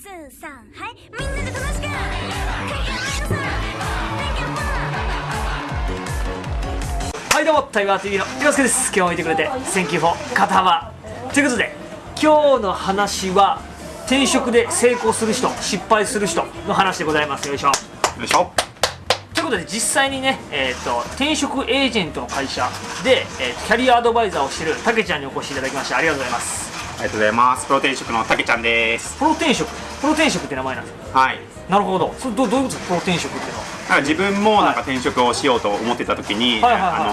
ツーサンはいみんなで楽しくはいどうもタイガー TV の洋介です。今日も見てくれて Thank you for 肩幅ということで今日の話は転職で成功する人失敗する人の話でございます。よいしょ。よいしょ。ということで実際にね、えー、と転職エージェントの会社で、えーキャリアアドバイザーをしてるたけちゃんにお越しいただきましてありがとうございます。ありがとうございます。プロ転職のたけちゃんです。プロ転職？プロ転職って名前なんですか？はい。なるほど。それどどういうことですか？プロ転職っていうのは。なんか自分もなんか転職をしようと思ってた時に、はいはいはい。あ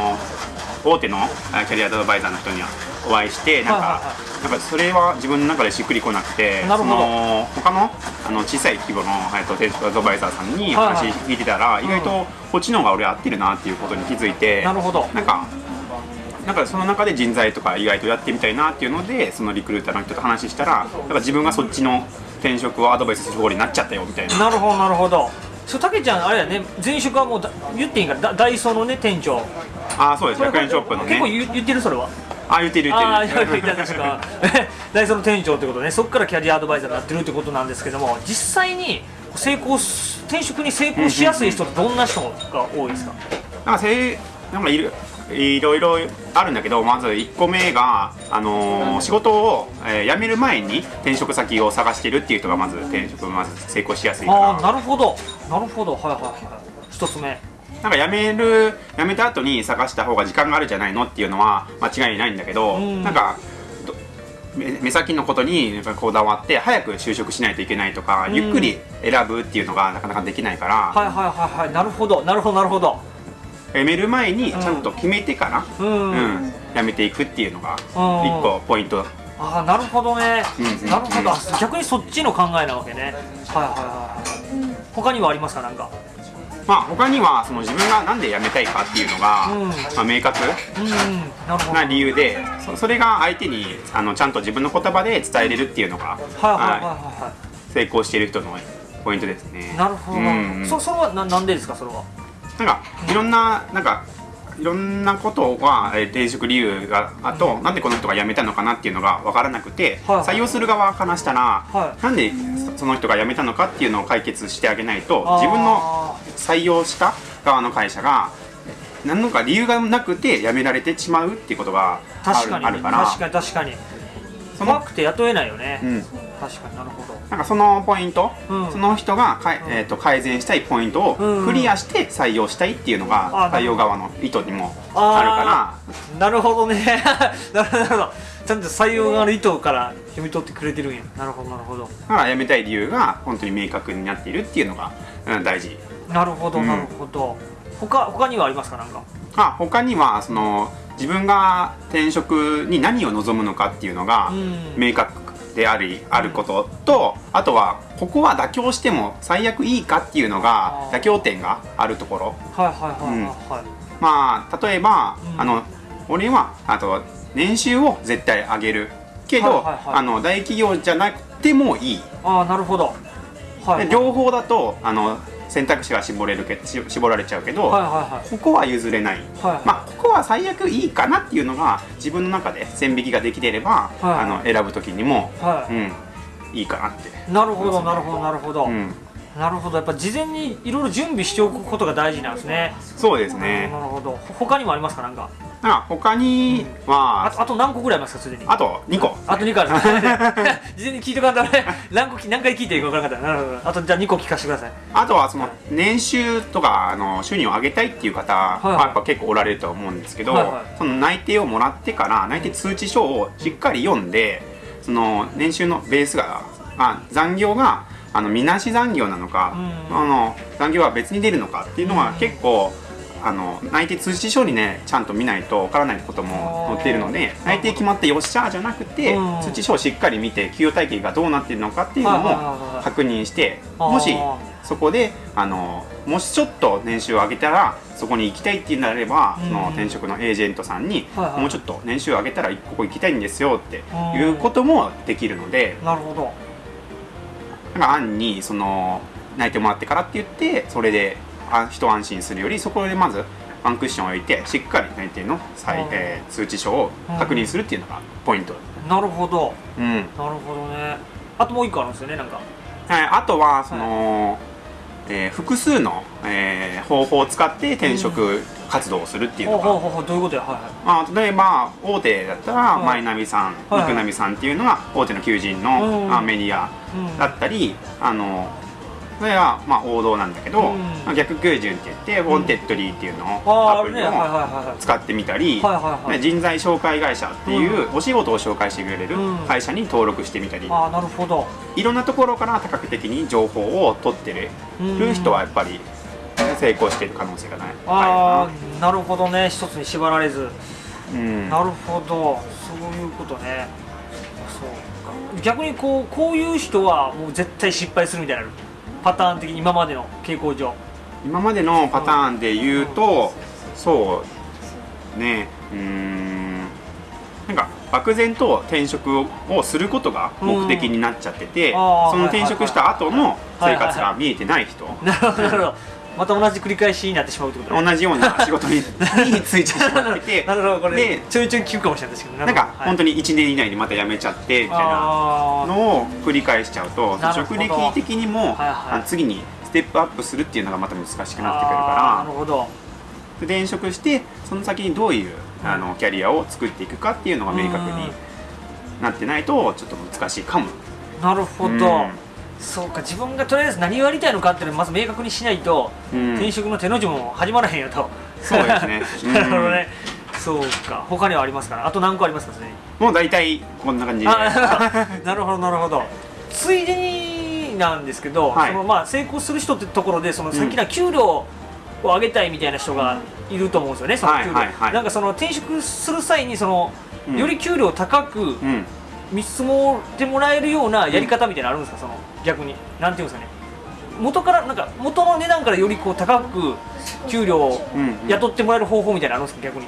の大手のあキャリアアドバイザーの人にはお会いしてなんか、はいはいはなんかそれは自分の中でしっくりこなくてなるほど。その他のあの小さい規模の、えっと、転職アドバイザーさんにはいはい話聞いてたら、意外とこっちの方が俺合ってるなっていうことに気づいてなるほど。なんかなんかその中で人材とか意外とやってみたいなっていうのでそのリクルーターの人と話したらなんか自分がそっちの転職をアドバイスする方になっちゃったよみたいな。なるほどなるほど。そうたけちゃんあれやね前職はもうだ言っていいんか？らダダイソーのね店長。ああそうです100円ショップのね。結構言言ってるそれは。あ言ってる言ああってる言ってた確か。ダイソーの店長ってことね。そこからキャリアアドバイザーになってるってことなんですけども実際に成功し転職に成功しやすい人ってどんな人が多いですか？なんかせいなんかいるいろいろあるんだけどまず1個目が、あのー仕事を、えー辞める前に転職先を探してるっていう人がまず転職まず成功しやすいかああななるほど。なるほど。はいはいはい。一つ目。なんか辞める辞めた後に探した方が時間があるじゃないのっていうのは間違いないんだけど、うん。なんかど目目先のことにこだわって早く就職しないといけないとか、うん。ゆっくり選ぶっていうのがなかなかできないから、はいはいはいはい。なるほど。なるほどなるほど辞める前にちゃんと決めてから、うん、うん、辞めていくっていうのがうん。一個ポイント。ああなるほどね、うんなるほど。あ逆にそっちの考えなわけね。はいはいはいはい。他にはありますか？なんか。まあ他にはその自分がなんで辞めたいかっていうのが、うん。まあ、明確うんな理由でそそれが相手にあのちゃんと自分の言葉で伝えれるっていうのが、はいはいはいはいは成功している人のポイントですね。いなるほど、うん。そそれはななんでですか？それはなんかいろんななんかいろんなことはえー転職理由があと、なんでこの人が辞めたのかなっていうのが分からなくて、はい採用する側からしたら、はい。なんでそその人が辞めたのかっていうのを解決してあげないと自分の採用した側の会社が何のか理由がなくて辞められてしまうっていうことがある確かに。あるから。確かに確かに。怖くて雇えないよね、うん、確かになるほど。なんかそのポイント、うん。その人がかい、えー、と改善したいポイントうん。をクリアして採用したいっていうのあが採用側の意図にもあるから。なるほどね。なるほど。なるほどちゃんと採用側の意図から読み取ってくれてるんや。なるほどなるほど。だから辞めたい理由が本当に明確になっているっていうのが、うん、大事。なるほどうん。なるほど、他他にはありますかなんか？あ他にはその自分が転職に何を望むのかっていうのがうん。明確でありあることとあとはここは妥協しても最悪いいかっていうのが妥協点があるところ。はいはいはいはいはい、まあ例えば、うん。あの俺はあと年収を絶対上げる。けど、はいはいはい。あの大企業じゃなくてもいい、ああなるほど。はい。で両方だとあの選択肢が絞れるけし絞られちゃうけど、はいはいここは譲れない、はい。まあここは最悪いいかなっていうのが自分の中で線引きができていれば、はい。あの選ぶ時にも、はい。うん、いいかなって、なるほどなるほどなるほど、うん、なるほど。やっぱ事前にいろいろ準備しておくことが大事なんですね。そうですね。なるほど。ほ他にもありますかなんか？だから他には、あとあと何個ぐらいありますかすでに？あと2個。あと2個ある。事前に聞いとかんとね 何個き何回聞いていいか分からなかった。なるほど。あとじゃあ2個聞かせてください。あとはその年収とかあの収入を上げたいっていう方ははい。やっぱ結構おられると思うんですけど、はいはい。その内定をもらってから内定通知書をしっかり読んでその年収のベースがあ残業があのみなし残業なのか、うん。あの残業は別に出るのかっていうのはうん。結構、あの内定通知書にねちゃんと見ないとわからないことも載っているので内定決まってよっしゃーじゃなくて、うん。通知書をしっかり見て給与体系がどうなっているのかっていうのも確認してもしそこであのもしちょっと年収を上げたらそこに行きたいっていうのであれば、うん。その転職のエージェントさんに、はいはい。もうちょっと年収を上げたらここ行きたいんですよっていうこともできるので、なるほど。なんか案にその内定もらってからって言ってそれであ一安心するよりそこでまずワンクッションを置いてしっかり内定の再、うん。えー通知書を確認するっていうのがポイント。なるほど。うん。なるほどね。あともう一個あるんですよねなんか。はい、あとはその、えー複数の、えー方法を使って転職活動をするっていうのが、ほうほうほうほうどういうことや？はいはい。まあ、例えば大手だったら、はい。マイナビさん、はいニクナビさんっていうのは大手の求人の、うん。まあ、メディアうんだったり、あのそれはまあ王道なんだけど、うん。まあ逆求人って言って、 Wantedly っていうのをアプリを使ってみたり、人材紹介会社っていうお仕事を紹介してくれるうん。会社に登録してみたり、ああなるほど。いろんなところから多角的に情報を取ってる。うん。人はやっぱり成功している可能性がない。あああなるほどね。一つに縛られず。うん。なるほど。そういうことね。そうか。逆にこうこういう人はもう絶対失敗するみたいなのあるパターン的に今までの傾向上。今までのパターンで言うと、そうね。うーん。なんか漠然と転職をすることが目的になっちゃってて、その転職した後の生活はいが見えてない人、なるほどまた同じ繰り返しになってしまうってことね。同じような仕事にに ついてしまってて。なるほどこれでちょいちょい聞くかもしれないですけどなんか本当にに1年以内にまた辞めちゃってみたいなのを繰り返しちゃうと職歴的にも、はいはい。次にステップアップするっていうのがまた難しくなってくるあーなかるほど。転職してその先にどういうあのキャリアを作っていくかっていうのが明確になってないとちょっと難しいかも。なるほど、うんそうか自分がとりあえず何をやりたいのかっていうのをまず明確にしないと、うん。転職の手の字も始まらへんよと。そうですね。なるほどね、そうか。他にはありますから。あと何個ありますかそれに？もう大体こんな感じ なるほどなるほど。ついでになんですけど、はい。そのまあ成功する人ってところでそのさっきの給料を上げたいみたいな人がいると思うんですよね、その給料、はいはいはい。なんかその転職する際にその、うん。より給料高くうん見積もってもらえるようなやり方みたいなのあるんですか、その逆に。なんていうんですかね。元からなんか元の値段からよりこう高く給料を雇ってもらえる方法みたいなのあるんですか？逆に。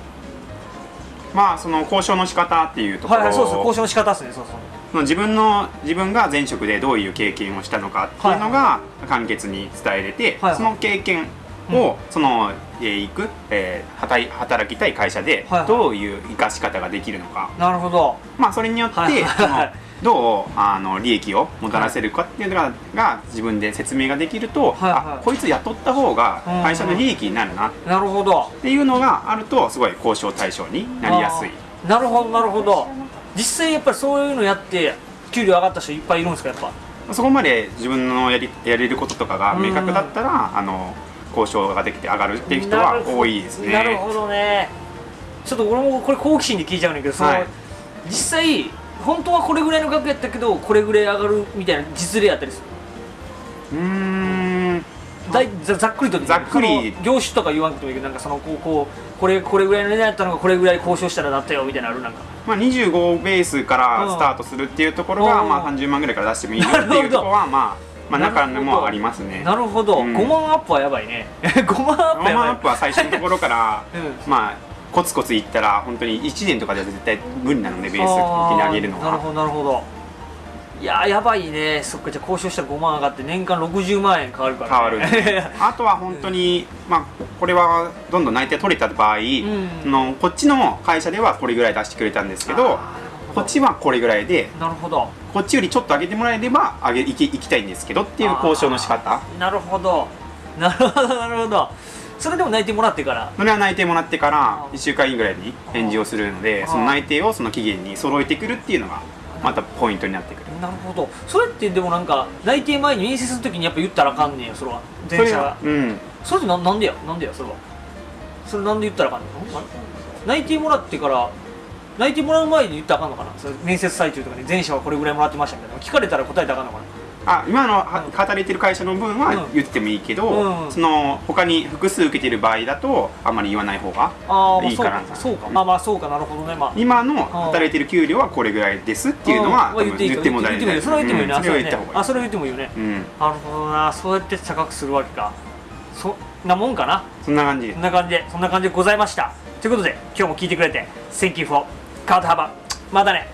まあその交渉の仕方っていうところはいはいそうです交渉の仕方ですね。そうそう。自分の自分が前職でどういう経験をしたのかっていうのが簡潔に伝えれて、はいはい。その経験を、その、えー行く、えー働きたい会社ではいはい。どういう生かし方ができるのか、なるほど。まあそれによって、はいはいどうあの利益をもたらせるかっていうのが,、が自分で説明ができると、はいはい。あこいつ雇った方がうん。会社の利益になるな。っなるほど。ていうのがあるとすごい交渉対象になりやすい。なるほどなるほど。実際やっぱりそういうのやって給料上がった人いっぱいいるんですかやっぱ？そこまで自分のやりやれることとかが明確だったら、あの交渉ができて上がるっていう人は多いですね。なるほどね。ちょっと俺もこれ好奇心で聞いちゃうんだけどその、はい。実際本当はこれぐらいの額やったけどこれぐらい上がるみたいな実例あったりする？うーん。だいざざっくりとざっくり。業種とか言わんくてもいいけどなんかそのこうこうこれこれぐらいの値段やったのがこれぐらい交渉したらなったよみたいなのあるなんか。まあ、25ベースからスタートするっていうところが、うん。まあ、30万ぐらいから出してもいいよっていうところは、まあ、まあ中にもありますね。なるほど、うん。5万アップはやばいね。5万アップやばい。ロマンアップは最初のところから、うまあコツコツいったら本当に1年とかでは絶対無理なのでベース的に上げるのは。なるほどなるほど。いやーやばいね。そっかじゃあ交渉したら5万上がって年間60万円変わるから、変わるんで あとは本当に、まあ、これはどんどん内定取れた場合、んそのこっちの会社ではこれぐらい出してくれたんですけどこっちはこれぐらいでなるほど。こっちよりちょっと上げてもらえれば上げ行き行きたいんですけどっていう交渉の仕方。なるほど。なるほどなるほど。それでも内定もらってから。それは内定もらってからあー。1週間ぐらいに返事をするのでその内定をその期限に揃えてくるっていうのがまたポイントになってくる。なるほど。それってでもなんか内定前に面接するときにやっぱ言ったらあかんねんよそれは。それ前者ははうん。それってななんでやなんでやそれは。それなんで言ったらあかんの？ん内定もらってから内定もらう前に言ったらあかんのかな？それ面接最中とかに前者はこれぐらいもらってましたみたいな。聞かれたら答えたらあかんのかな？あ今のは働いてる会社の分はうん。言ってもいいけど、うん。その他に複数受けてる場合だとあまり言わない方がああいいかなそうか。まあまあそうか。なるほどね。まあ。今の働いてる給料はこれぐらいですっていうのはん。多分言っても大言ってもいい。よそれは言ってもいいよね、うん。それは言った方がいい。あそれは言ってもいいよね。うん。なるほどな。そうやって高くするわけか。そんなもんかな？そんな感じ。そんな感じでそんな感じでございました。ということで今日も聞いてくれて Thank you for 肩幅。またね。